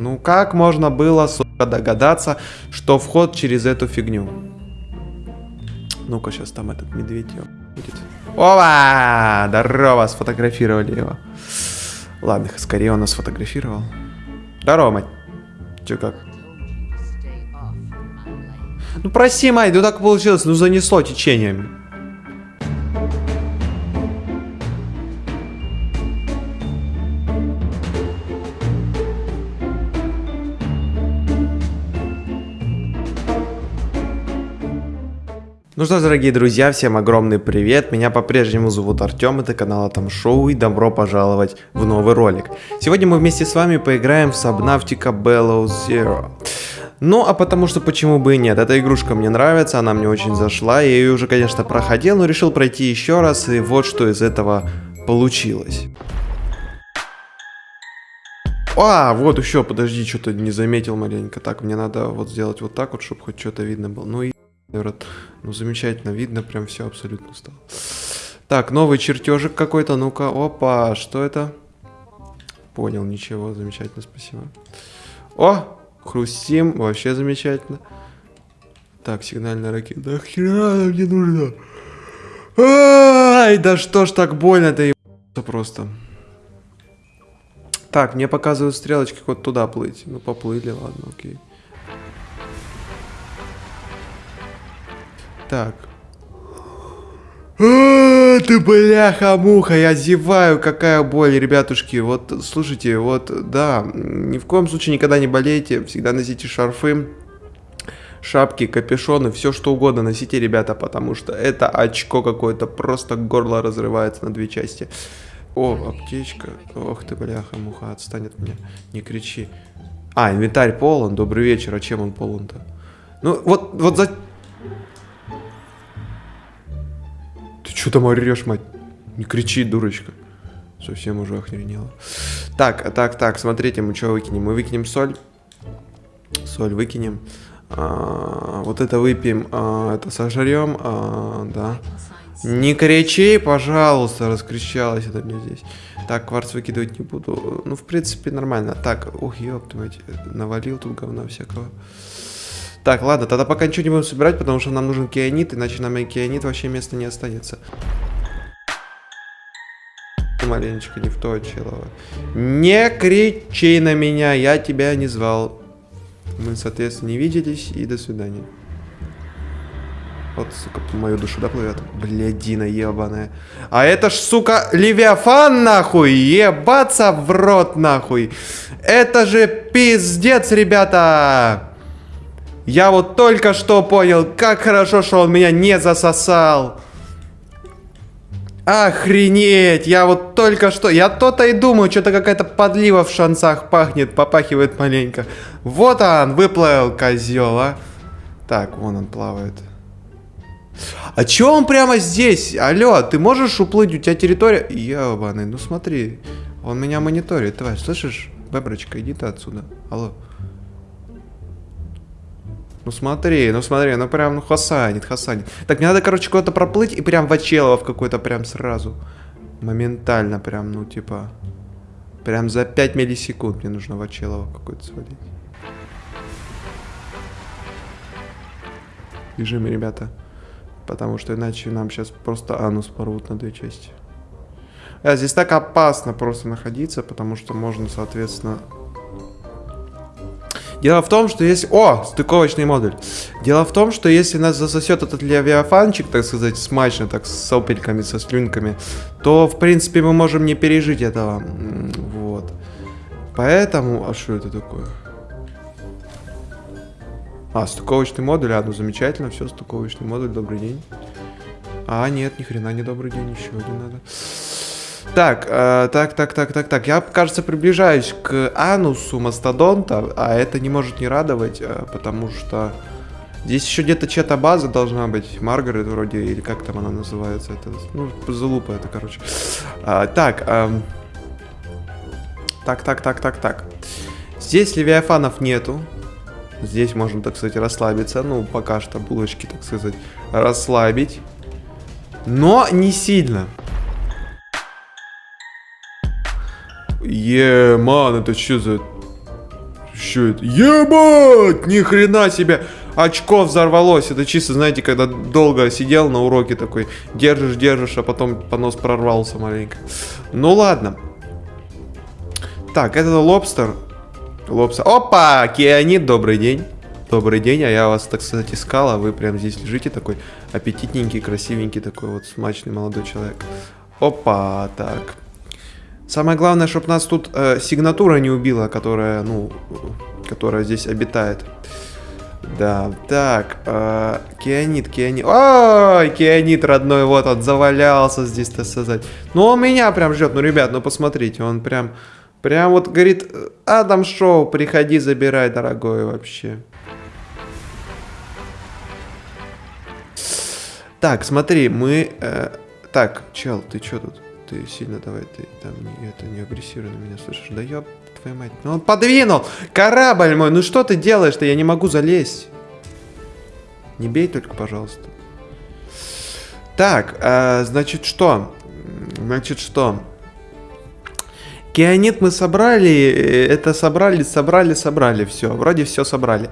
Ну как можно было, сука, догадаться, что вход через эту фигню? Ну-ка, сейчас там этот медведь ё- будет. Ова! Здорово, сфотографировали его. Ладно, скорее он нас сфотографировал. Здорово, мать. Че как? Ну проси, мать, ну так получилось, ну занесло течениями. Ну что дорогие друзья, всем огромный привет. Меня по-прежнему зовут Артем, это канал Атом Шоу и добро пожаловать в новый ролик. Сегодня мы вместе с вами поиграем в Subnautica Below Zero. Ну, а потому что почему бы и нет, эта игрушка мне нравится, она мне очень зашла, я ее уже, конечно, проходил, но решил пройти еще раз, и вот что из этого получилось. А, вот еще, подожди, что-то не заметил маленько. Так, мне надо вот сделать вот так вот, чтобы хоть что-то видно было. Ну и рот. Ну, замечательно, видно, прям все абсолютно стало. Так, новый чертежик какой-то, ну-ка, опа, что это? Понял, ничего, замечательно, спасибо. О, хрустим, вообще замечательно. Так, сигнальная ракета. Да хера она мне нужна? Ай, да что ж так больно-то ебаться просто. Так, мне показывают стрелочки вот туда плыть. Ну, поплыли, ладно, окей. Так. Ты бляха-муха, я зеваю, какая боль, ребятушки. Вот, слушайте, вот, да, ни в коем случае никогда не болейте, всегда носите шарфы, шапки, капюшоны, все что угодно носите, ребята, потому что это очко какое-то, просто горло разрывается на две части. О, аптечка. Ох ты, бляха-муха, отстань от меня, не кричи. А, инвентарь полон, добрый вечер, а чем он полон-то? Ну, вот, вот за... Что там орешь, мать? Не кричи, дурочка. Совсем уже охренела. Так, так, так, смотрите, мы что выкинем? Мы выкинем соль. Соль выкинем. А, вот это выпьем, а, это сожрем, а, да. Не кричи, пожалуйста, раскричалась это мне здесь. Так, кварц выкидывать не буду. Ну, в принципе, нормально. Так, ух, ёпта мать, навалил тут говна всякого. Так, ладно, тогда пока ничего не будем собирать, потому что нам нужен кианит, иначе нам и кианит вообще места не останется. Маленечко не в то, человек. Не кричи на меня, я тебя не звал. Мы, соответственно, не виделись, и до свидания. Вот, сука, мою душу, да, плывет? Блядина ебаная. А это ж, сука, Левиафан, нахуй! Ебаться в рот, нахуй! Это же пиздец, ребята! Я вот только что понял, как хорошо, что он меня не засосал. Охренеть, я вот только что, я то-то и думаю, что-то какая-то подлива в шансах пахнет, попахивает маленько. Вот он, выплыл козел, а. Так, вон он плавает. А чё он прямо здесь? Алло, ты можешь уплыть? У тебя территория... Ебаный, ну смотри. Он меня мониторит, тварь, слышишь? Беброчка, иди ты отсюда. Алло. Ну смотри, ну смотри, ну прям ну хасанит, хасанит. Так, мне надо, короче, куда-то проплыть и прям в Очелово в какой-то прям сразу. Моментально прям, ну типа... Прям за 5 миллисекунд мне нужно в Очелово какой-то свалить. Бежим, ребята. Потому что иначе нам сейчас просто анус порвут на две части. А, здесь так опасно просто находиться, потому что можно, соответственно... Дело в том, что если... О, стыковочный модуль. Дело в том, что если нас засосет этот левиафанчик, так сказать, смачно, так с сопельками, со слюнками, то, в принципе, мы можем не пережить этого. Вот. Поэтому... А что это такое? А, стыковочный модуль, а, ну замечательно, все, стыковочный модуль, добрый день. А, нет, ни хрена не добрый день, еще один надо. Так, э, так, так, так, так, так, я, кажется, приближаюсь к анусу мастодонта, а это не может не радовать, э, потому что здесь еще где-то чья-то база должна быть, Маргарет вроде, или как там она называется, это, ну, залупа это, короче. А, так, эм, так, так, так, так, так. Здесь левиафанов нету, Здесь можно, так сказать, расслабиться. Ну, пока что булочки, так сказать, расслабить. Но не сильно. Е, ман, это что за... Что это? Ебать! Ни хрена себе! Очко взорвалось. Это чисто, знаете, когда долго сидел на уроке такой, держишь, держишь, а потом понос прорвался маленько. Ну ладно. Так, это лобстер. Лобстер. Опа! Кианит, добрый день. Добрый день, а я вас, так сказать, искал, а вы прям здесь лежите такой аппетитненький, красивенький такой вот смачный молодой человек. Опа, так. Самое главное, чтобы нас тут э, сигнатура не убила, которая, ну, которая здесь обитает. Да, так, э, Кианит, Кианит. Ой, Кианит родной, вот он завалялся здесь, так сказать. Ну, он меня прям ждет, ну, ребят, ну, посмотрите, он прям, прям вот говорит, Адам Шоу, приходи, забирай, дорогой, вообще. Так, смотри, мы... Э, так, чел, ты чё тут? Ты сильно давай, ты там не, это, не агрессируй на меня, слышишь? Да ёб твою мать. Ну он подвинул! Корабль мой, ну что ты делаешь-то? Я не могу залезть. Не бей только, пожалуйста. Так, э, значит что? Значит что? Кианит мы собрали, э, это собрали, собрали, собрали, все, вроде все собрали.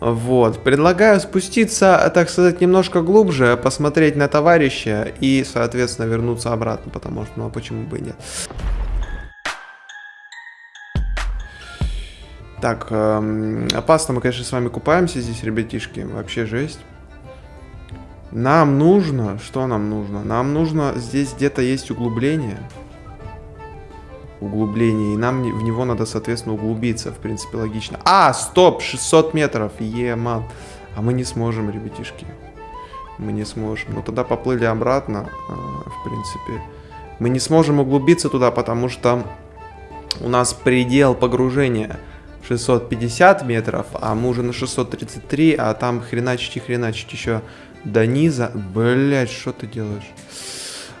Вот, предлагаю спуститься, так сказать, немножко глубже, посмотреть на товарища и, соответственно, вернуться обратно, потому что, ну а почему бы и нет. Так, эм, опасно мы, конечно, с вами купаемся здесь, ребятишки, вообще жесть. Нам нужно, что нам нужно? Нам нужно, здесь где-то есть углубление углубление, и нам в него надо, соответственно, углубиться, в принципе, логично. А, стоп, 600 метров, е-ман. А мы не сможем, ребятишки. Мы не сможем. Ну, тогда поплыли обратно, а, в принципе. Мы не сможем углубиться туда, потому что у нас предел погружения 650 метров, а мы уже на 633, а там хреначить и хреначить еще до низа. Блять, что ты делаешь?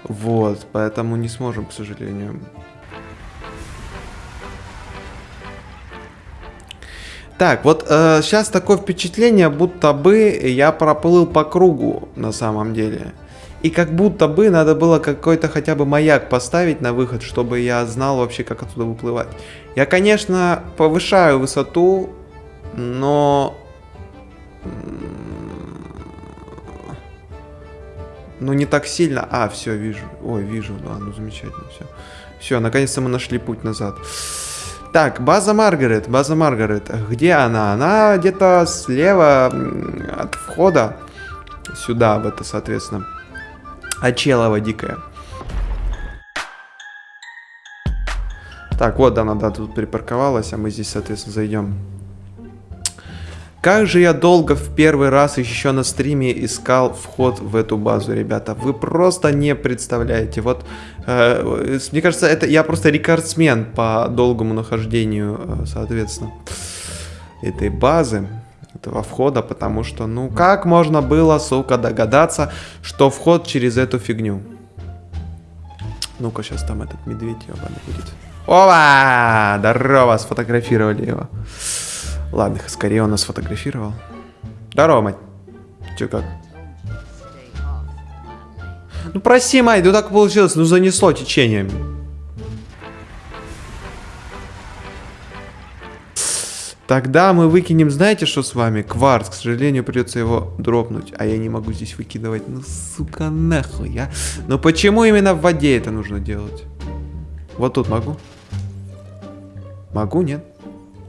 Вот, поэтому не сможем, к сожалению. Так, вот э, сейчас такое впечатление, будто бы я проплыл по кругу на самом деле. И как будто бы надо было какой-то хотя бы маяк поставить на выход, чтобы я знал вообще, как оттуда выплывать. Я, конечно, повышаю высоту, но... Ну, не так сильно. А, все, вижу. Ой, вижу. Да, ну, замечательно, все. Все, наконец-то мы нашли путь назад. Так, база Маргарет, база Маргарет. Где она? Она где-то слева от входа сюда, в это, соответственно. Очелова дикая. Так, вот она, да, тут припарковалась, а мы здесь, соответственно, зайдем. Как же я долго в первый раз еще на стриме искал вход в эту базу, ребята. Вы просто не представляете. Вот, э, мне кажется, это я просто рекордсмен по долгому нахождению, э, соответственно, этой базы, этого входа, потому что, ну, как можно было, сука, догадаться, что вход через эту фигню? Ну-ка, сейчас там этот медведь ебаный будет. Ова! Здорово, сфотографировали его. Ладно, скорее он нас фотографировал. Здорово, мать. Че как? Ну проси, мать, ну так получилось, ну занесло течением. Тогда мы выкинем, знаете, что с вами? Кварц, к сожалению, придется его дропнуть. А я не могу здесь выкидывать. Ну, сука, нахуй, я. Но почему именно в воде это нужно делать? Вот тут могу? Могу, нет?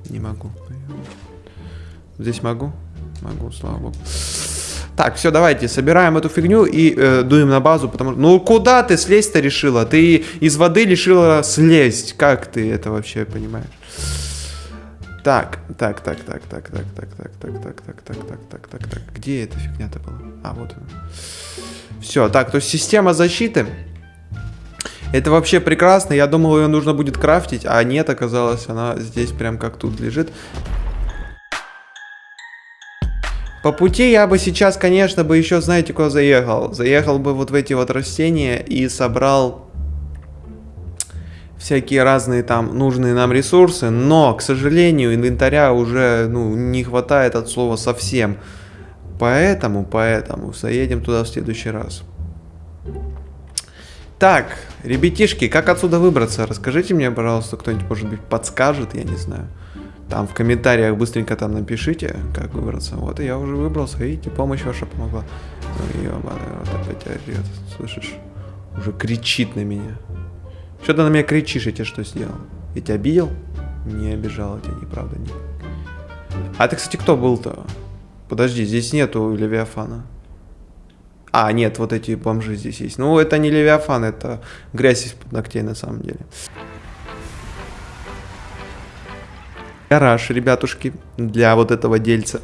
Не могу. Здесь могу? Могу, слава богу. Так, все, давайте, собираем эту фигню и э, дуем на базу, потому что... Ну, куда ты слезть-то решила? Ты из воды решила слезть. Как ты это вообще понимаешь? Так, так, так, так, так, так, так, так, так, так, так, так, так, так, так, так. Где эта фигня-то была? А, вот она. Все, так, то есть система защиты. Это вообще прекрасно. Я думал, ее нужно будет крафтить, а нет, оказалось, она здесь прям как тут лежит. По пути я бы сейчас, конечно, бы еще, знаете, куда заехал? Заехал бы вот в эти вот растения и собрал всякие разные там нужные нам ресурсы, но, к сожалению, инвентаря уже, ну, не хватает от слова совсем. Поэтому, поэтому, заедем туда в следующий раз. Так, ребятишки, как отсюда выбраться? Расскажите мне, пожалуйста, кто-нибудь, может быть, подскажет, я не знаю. Там в комментариях быстренько там напишите, как выбраться. Вот и я уже выбрался, видите, помощь ваша помогла. Ну, ё-моё, вот опять орёт, слышишь? Уже кричит на меня. Что ты на меня кричишь, я тебе что сделал? Я тебя обидел? Не обижал я тебя, неправда, нет. А ты, кстати, кто был-то? Подожди, здесь нету Левиафана. А, нет, вот эти бомжи здесь есть. Ну, это не Левиафан, это грязь из-под ногтей на самом деле. Гараж, ребятушки, для вот этого дельца.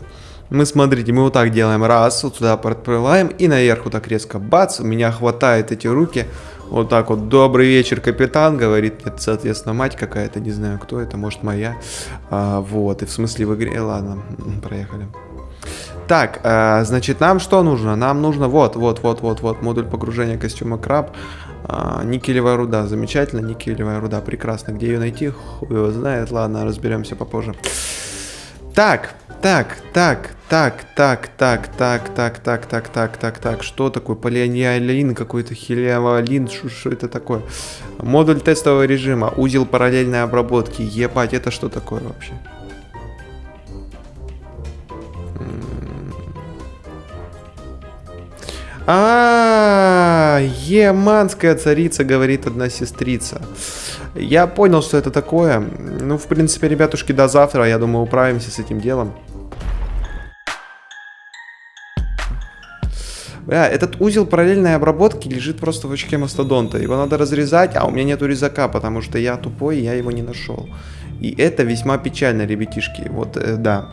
Мы, смотрите, мы вот так делаем. Раз, вот сюда подплываем и наверх вот так резко бац. У меня хватает эти руки. Вот так вот. Добрый вечер, капитан, говорит мне, соответственно, мать какая-то, не знаю, кто это, может, моя. А, вот, и в смысле в игре, ладно, проехали. Так, э, значит, нам что нужно? Нам нужно вот, вот, вот, вот, вот, модуль погружения костюма краб. Э, никелевая руда, замечательно, никелевая руда, прекрасно. Где ее найти? Хуй его знает, ладно, разберемся попозже. Так, так, так, так, так, так, так, так, так, так, так, так, так, что такое? Полианиалин какой-то, хелиавалин, что это такое? Модуль тестового режима, узел параллельной обработки, ебать, это что такое вообще? А, Еманская царица, говорит одна сестрица. Я понял, что это такое. Ну, в принципе, ребятушки, до завтра, я думаю, управимся с этим делом. Бля, этот узел параллельной обработки лежит просто в очке мастодонта. Его надо разрезать, а у меня нету резака, потому что я тупой, я его не нашел. И это весьма печально, ребятишки. Вот, э, да.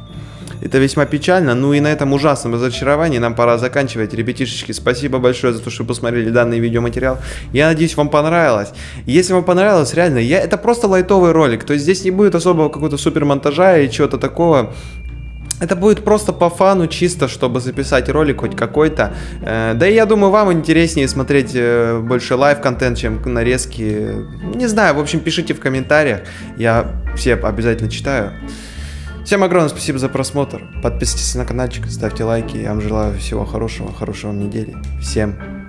Это весьма печально. Ну и на этом ужасном разочаровании нам пора заканчивать. Ребятишечки, спасибо большое за то, что посмотрели данный видеоматериал. Я надеюсь, вам понравилось. Если вам понравилось, реально, я, это просто лайтовый ролик. То есть здесь не будет особого какого-то супер монтажа и чего-то такого. Это будет просто по фану, чисто, чтобы записать ролик хоть какой-то. Э, да и я думаю, вам интереснее смотреть э, больше live-контент, чем нарезки. Не знаю, в общем, пишите в комментариях. Я все обязательно читаю. Всем огромное спасибо за просмотр. Подписывайтесь на каналчик, ставьте лайки. Я вам желаю всего хорошего, хорошего недели. Всем